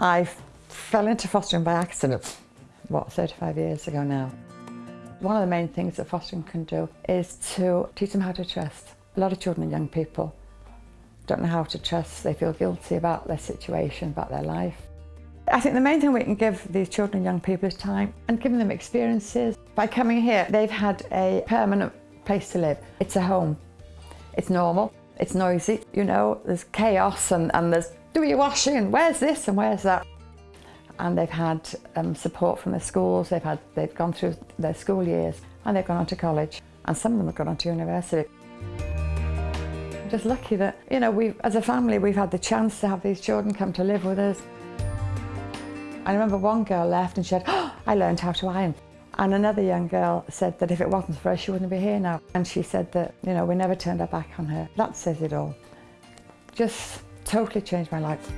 I fell into fostering by accident, what, 35 years ago now. One of the main things that fostering can do is to teach them how to trust. A lot of children and young people don't know how to trust, they feel guilty about their situation, about their life. I think the main thing we can give these children and young people is time and giving them experiences. By coming here, they've had a permanent place to live. It's a home. It's normal, it's noisy, you know, there's chaos and, and there's do your washing, where's this and where's that? And they've had um, support from the schools, they've, had, they've gone through their school years and they've gone on to college and some of them have gone on to university. I'm just lucky that, you know, we as a family we've had the chance to have these children come to live with us. I remember one girl left and she said, oh, I learned how to iron. And another young girl said that if it wasn't for her, she wouldn't be here now. And she said that, you know, we never turned our back on her. That says it all. Just totally changed my life.